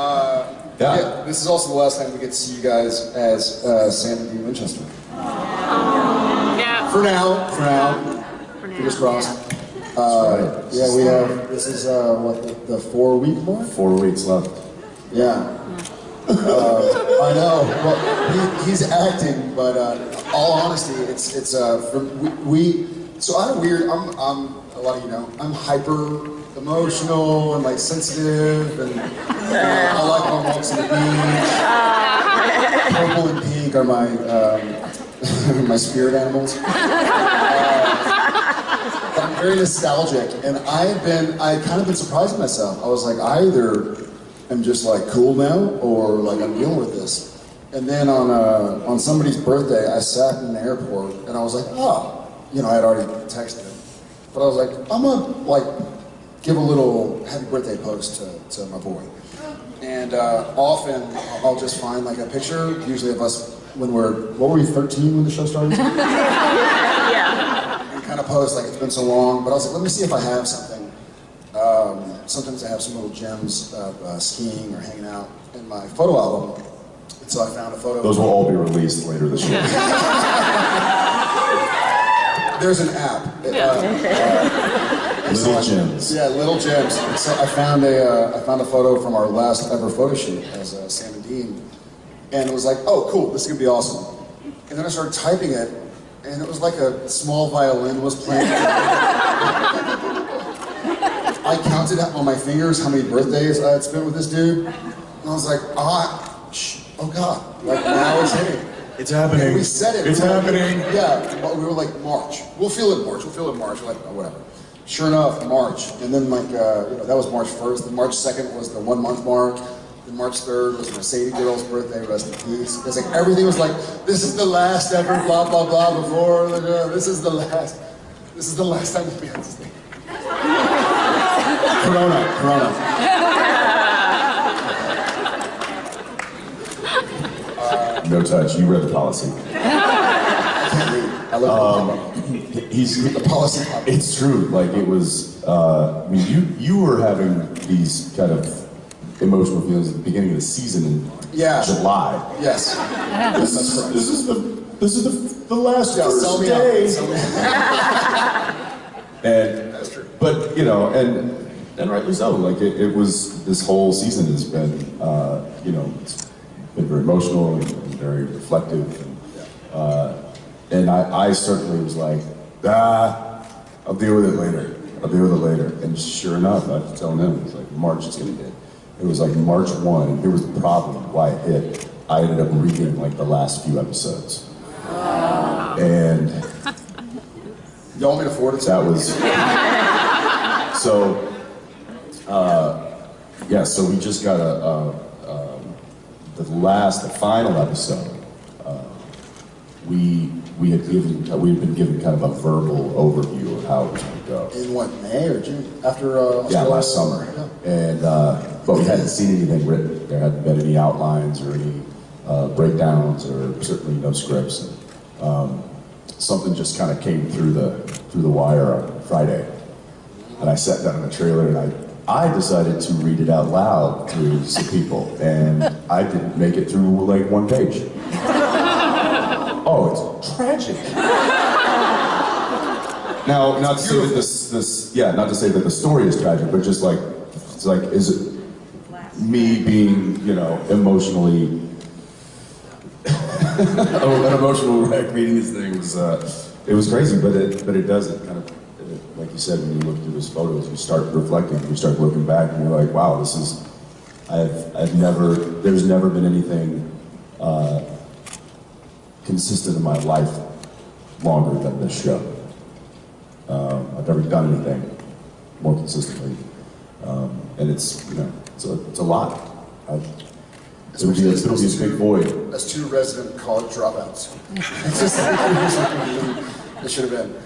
Uh, Yeah. This is also the last time we get to see you guys as uh, Sam and Dean Winchester. Yeah. For now. For now. For now. Fingers crossed. That's Uh, right. yeah, we have. This is uh, what the, the four week mark. Four weeks left. Yeah. Uh, I know. Well, he, he's acting, but uh, all honesty, it's it's uh, from, we, we. So I'm weird. I'm I'm a lot of you know. I'm hyper emotional and like sensitive, and uh, I like long walks on the beach. Purple and pink are my um, my spirit animals. Uh, I'm very nostalgic, and I've been I kind of been surprising myself. I was like, I either am just like cool now, or like I'm dealing with this. And then on uh, on somebody's birthday, I sat in the airport, and I was like, oh, you know, I had already texted him, but I was like, I'm gonna like give a little happy birthday post to, to my boy. And uh, often I'll just find like a picture, usually of us when we're what were we 13 when the show started? Yeah. and kind of post like it's been so long. But I was like, let me see if I have something. Um, sometimes I have some little gems of uh, skiing or hanging out in my photo album. And so I found a photo. Those will all be released later this year. There's an app. It, uh, uh, and so Little I- gems. Yeah, little gems. So I found a uh, I found a photo from our last ever photo shoot as uh, Sam and Dean, and it was like, oh, cool, this is gonna be awesome. And then I started typing it, and it was like a small violin was playing. I counted up on my fingers how many birthdays I had spent with this dude, and I was like, ah, shh, oh god, like now it's hitting. It's happening. And we said it. It's We were like- happening. Yeah, but we were like March. We'll feel it in March. We'll feel it in March. We're like oh, whatever. Sure enough, March, and then like uh, you know that was March first. Then March second was the one month mark. Then March third was Mercedes girl's birthday. Rest in peace. It's like everything was like this is the last ever. Blah blah blah. Before this is the last. This is the last time we'll be on this thing. Corona. Corona. No touch. You read the policy. I can't read. I love um, He's the policy. It's true. Like it was. Uh, I mean, you you were having these kind of emotional feelings at the beginning of the season in Yeah. July. Yes. This is this is the this is the, the last Yeah, first day. out. Sell me out. And That's true. But you know, and and rightly so. Like it, it was. This whole season has been, uh, you know, it's been very emotional and, and very reflective. And, uh, and I, I certainly was like, ah, I'll deal with it later. I'll deal with it later. And sure enough, I was telling him, it was like March it's gonna hit. It was like March one. Here was the problem. Why it hit. I ended up reading like the last few episodes. And You want me to forward it that was so. Uh, yeah, so we just got a, a um, the last, the final episode. Uh, we we had given we had been given kind of a verbal overview of how it was going to go. In what, May or June? After uh, Yeah, last summer, and uh, but we hadn't seen anything written. There hadn't been any outlines or any uh, breakdowns, or certainly no scripts. And, um, something just kind of came through the through the wire on Friday, and I sat down in the trailer and I I decided to read it out loud to some people, and I didn't make it through like one page. Oh, it's tragic. Now, not to say that this, this, yeah, not to say that the story is tragic, but just like, it's like, is it me being, you know, emotionally, oh, an emotional wreck reading this thing was, uh, it was crazy, but it, but it does, it kind of, it, like you said, when you look through his photos, you start reflecting, you start looking back, and you're like, wow, this is, I've, I've never, there's never been anything, uh, consistent in my life longer than this show. Um, I've never done anything more consistently, um, and it's you know it's a, it's a lot. I, it'll be a, it'll be a big void. As two resident college dropouts. It's just, it should have been.